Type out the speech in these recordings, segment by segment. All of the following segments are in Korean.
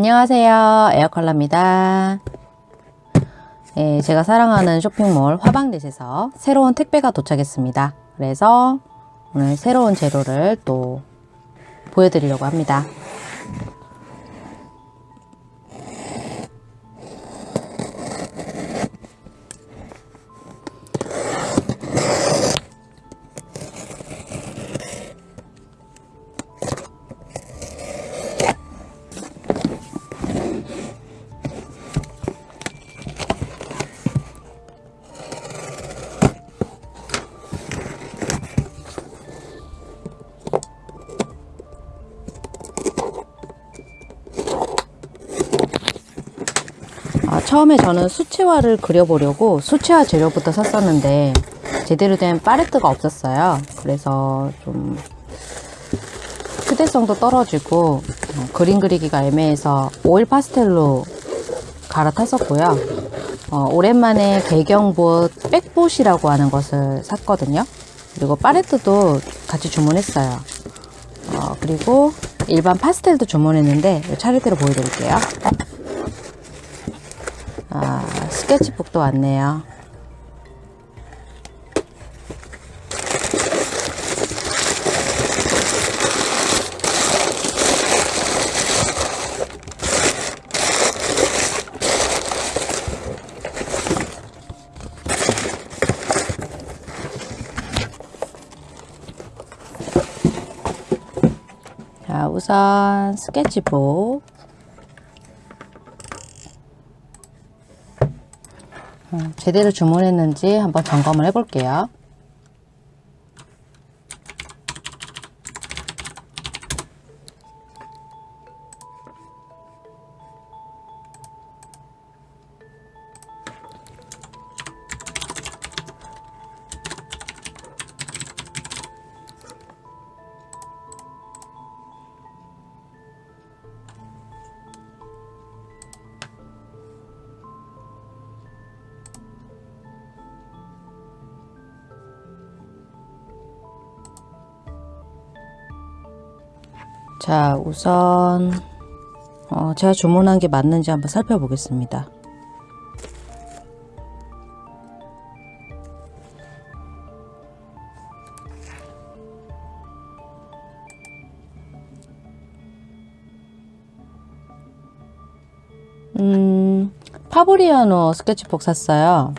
안녕하세요. 에어컬러입니다. 예, 제가 사랑하는 쇼핑몰 화방넷에서 새로운 택배가 도착했습니다. 그래서 오늘 새로운 재료를 또 보여드리려고 합니다 처음에 저는 수채화를 그려보려고 수채화 재료부터 샀었는데 제대로 된 팔레트가 없었어요. 그래서 좀 휴대성도 떨어지고 어, 그림 그리기가 애매해서 오일 파스텔로 갈아탔었고요. 어, 오랜만에 배경붓 백봇이라고 하는 것을 샀거든요. 그리고 팔레트도 같이 주문했어요. 어, 그리고 일반 파스텔도 주문했는데 차례대로 보여드릴게요. 아, 스케치북도 왔네요. 자, 우선 스케치북 제대로 주문했는지 한번 점검을 해 볼게요. 자, 우선 어, 제가 주문한 게 맞는지 한번 살펴보겠습니다. 음, 파브리아노 스케치북 샀어요.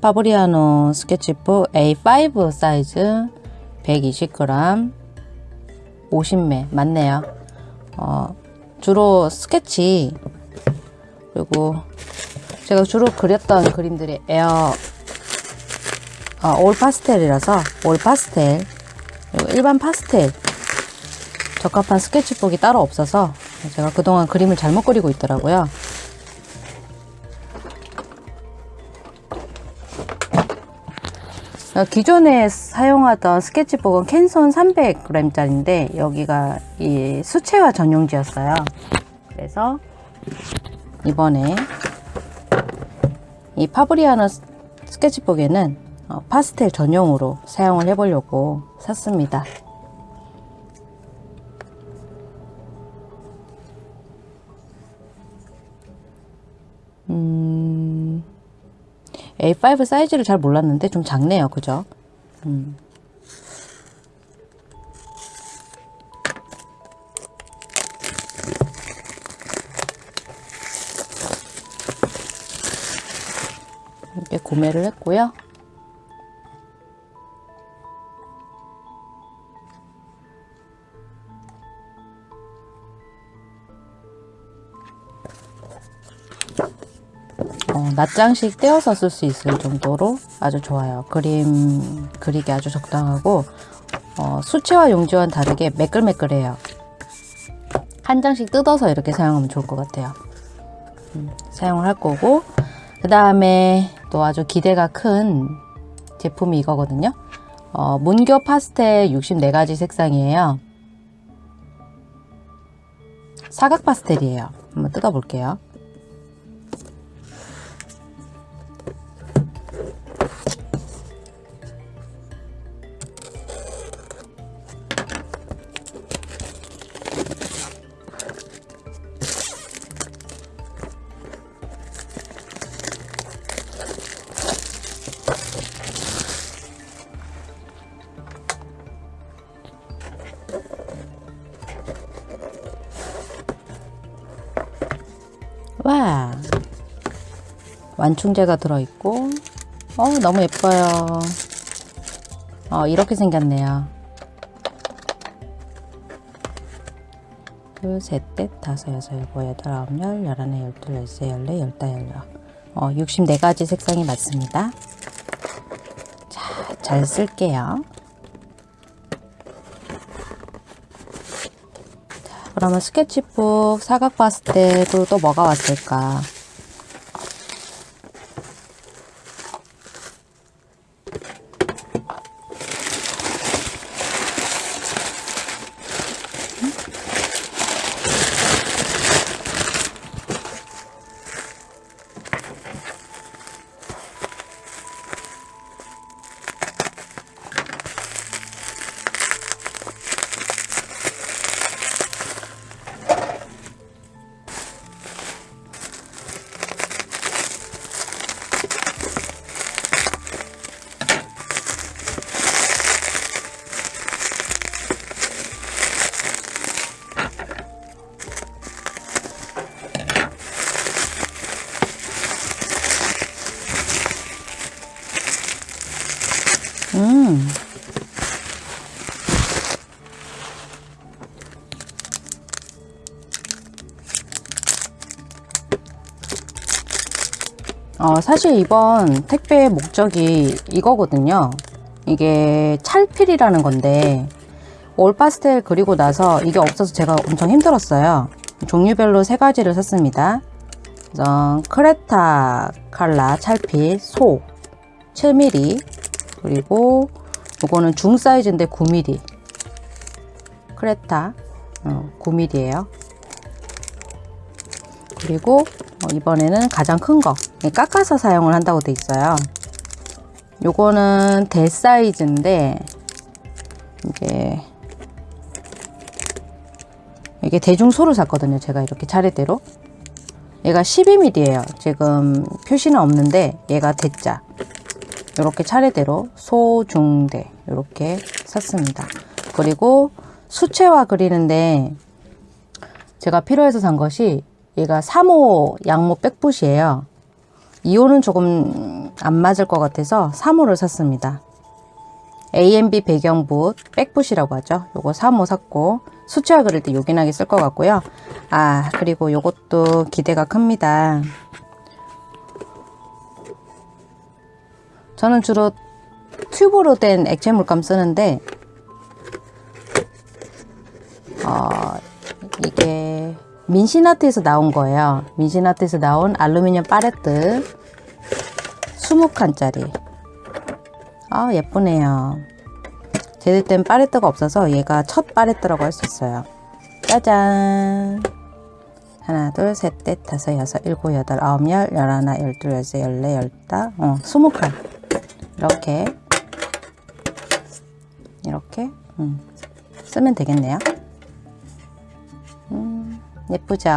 파브리아노 스케치북 A5 사이즈 120g 50매 맞네요. 어, 주로 스케치 그리고 제가 주로 그렸던 그림들이 에어 어, 오일 파스텔이라서 오일 파스텔 그리고 일반 파스텔 적합한 스케치북이 따로 없어서 제가 그동안 그림을 잘못 그리고 있더라고요. 기존에 사용하던 스케치북은 캔손 300g짜리인데 여기가 이 수채화 전용지였어요. 그래서 이번에 이 파브리아노 스케치북에는 어, 파스텔 전용으로 사용을 해보려고 샀습니다. 음... A5 사이즈를 잘 몰랐는데 좀 작네요. 그죠? 음. 이렇게 구매를 했고요. 어, 낱장씩 떼어서 쓸 수 있을 정도로 아주 좋아요. 그림 그리기 아주 적당하고 어, 수채화 용지와는 다르게 매끌매끌해요. 한 장씩 뜯어서 이렇게 사용하면 좋을 것 같아요. 음, 사용을 할 거고 그 다음에 또 아주 기대가 큰 제품이 이거거든요. 어, 문교 파스텔 64가지 색상이에요. 사각 파스텔이에요. 한번 뜯어볼게요. 완충제가 들어있고. 어 너무 예뻐요. 어 이렇게 생겼네요. 둘, 셋, 넷, 다섯, 여섯, 일곱, 여덟, 아홉, 열, 열하나, 열둘, 열세, 열네, 열다, 열여 어 64가지 색상이 맞습니다. 자, 잘 쓸게요. 자, 그러면 스케치북 사각 봤을 때도 또 뭐가 왔을까 음. 어, 사실 이번 택배의 목적이 이거거든요. 이게 찰필이라는 건데 올 파스텔 그리고 나서 이게 없어서 제가 엄청 힘들었어요. 종류별로 세 가지를 샀습니다. 우선 크레타 칼라 찰필 소 7mm 그리고 요거는 중 사이즈인데 9mm 크레타. 어, 9mm예요. 그리고 어, 이번에는 가장 큰 거. 깎아서 사용을 한다고 돼 있어요. 요거는 대 사이즈인데 이게 이게 대중소를 샀거든요. 제가 이렇게 차례대로. 얘가 12mm예요. 지금 표시는 없는데 얘가 대자 이렇게 차례대로 소 중 대 이렇게 샀습니다. 그리고 수채화 그리는데 제가 필요해서 산 것이 얘가 3호 양모 백붓이에요. 2호는 조금 안 맞을 것 같아서 3호를 샀습니다. AMB 배경붓 백붓이라고 하죠. 요거 3호 샀고 수채화 그릴 때 요긴하게 쓸 것 같고요. 아 그리고 요것도 기대가 큽니다. 저는 주로 튜브로 된 액체 물감 쓰는데 어, 이게 민신아트에서 나온 거예요. 민신아트에서 나온 알루미늄 파레트 20칸짜리 아 예쁘네요. 제대된 파레트가 없어서 얘가 첫 파레트라고 할 수 있어요. 짜잔 하나 둘셋넷 다섯 여섯 일곱 여덟 아홉 열 열하나 열둘 열세 열네 열다 어 스무 칸 이렇게. 이렇게. 음, 쓰면 되겠네요. 음, 예쁘죠?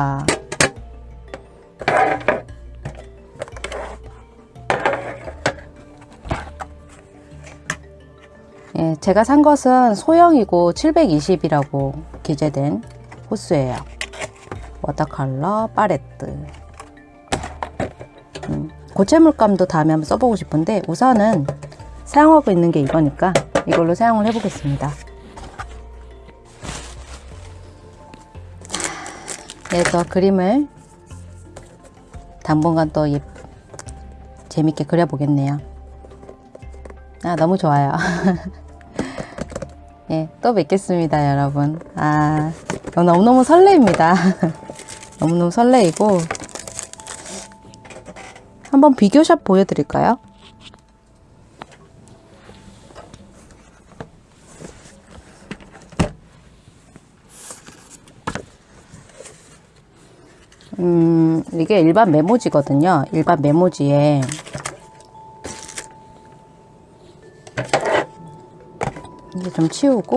예, 제가 산 것은 소형이고 720이라고 기재된 호스예요. 워터컬러 파레트. 음, 고체 물감도 다음에 한번 써보고 싶은데 우선은 사용하고 있는 게 이거니까 이걸로 사용을 해보겠습니다. 그래서 그림을 당분간 또 예, 재밌게 그려보겠네요. 아 너무 좋아요. 예, 또 뵙겠습니다 여러분. 아 너무너무 설레입니다. 너무너무 설레이고 한번 비교샷 보여드릴까요? 음, 이게 일반 메모지거든요. 일반 메모지에 이제 좀 치우고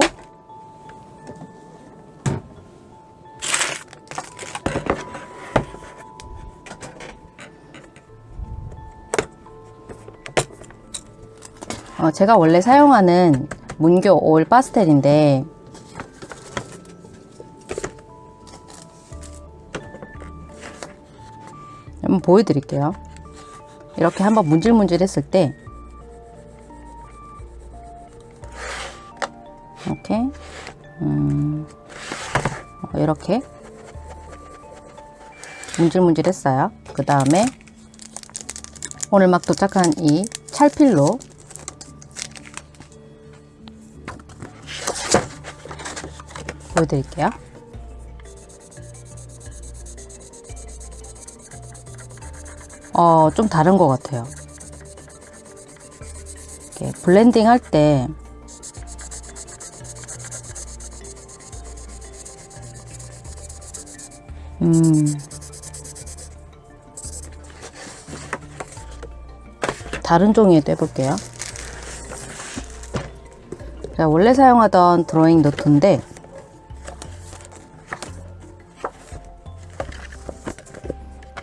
어, 제가 원래 사용하는 문교 올 파스텔인데 한번 보여드릴게요. 이렇게 한번 문질문질 했을 때 이렇게 음, 어, 이렇게 문질문질 했어요. 그 다음에 오늘 막 도착한 이 찰필로 보여드릴게요. 어, 좀 다른 것 같아요. 이렇게 블렌딩 할 때, 음, 다른 종이에도 해볼게요. 원래 사용하던 드로잉 노트인데,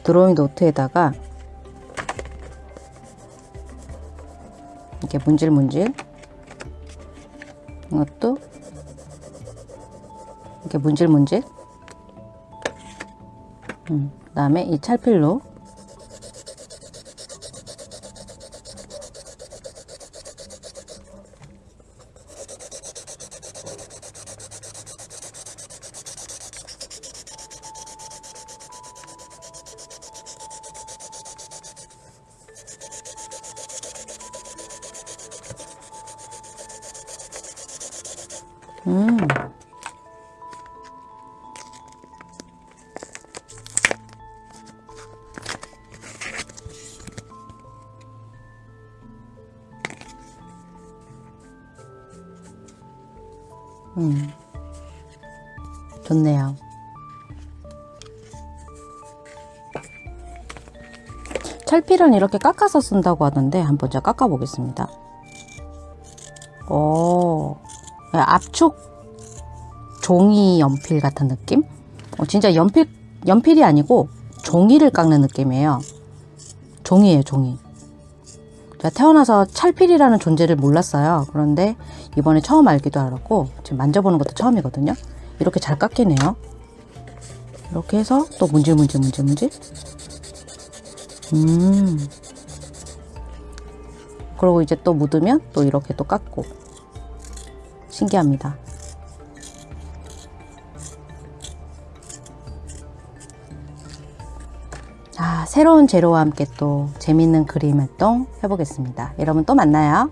드로잉 노트에다가 이렇게 문질문질 이것도 이렇게 문질문질 음, 그 다음에 이 찰필로 음. 음. 좋네요. 찰필은 이렇게 깎아서 쓴다고 하던데 한번 제가 깎아 보겠습니다. 오, 압축 종이 연필 같은 느낌? 어, 진짜 연필, 연필이 아니고 종이를 깎는 느낌이에요. 종이에요, 종이. 제가 태어나서 찰필이라는 존재를 몰랐어요. 그런데 이번에 처음 알기도 알았고, 지금 만져보는 것도 처음이거든요. 이렇게 잘 깎이네요. 이렇게 해서 또 문질, 문질, 문질, 문질. 음. 그리고 이제 또 묻으면 또 이렇게 또 깎고. 신기합니다. 아, 새로운 재료와 함께 또 재밌는 그림 활동 해보겠습니다. 여러분 또 만나요.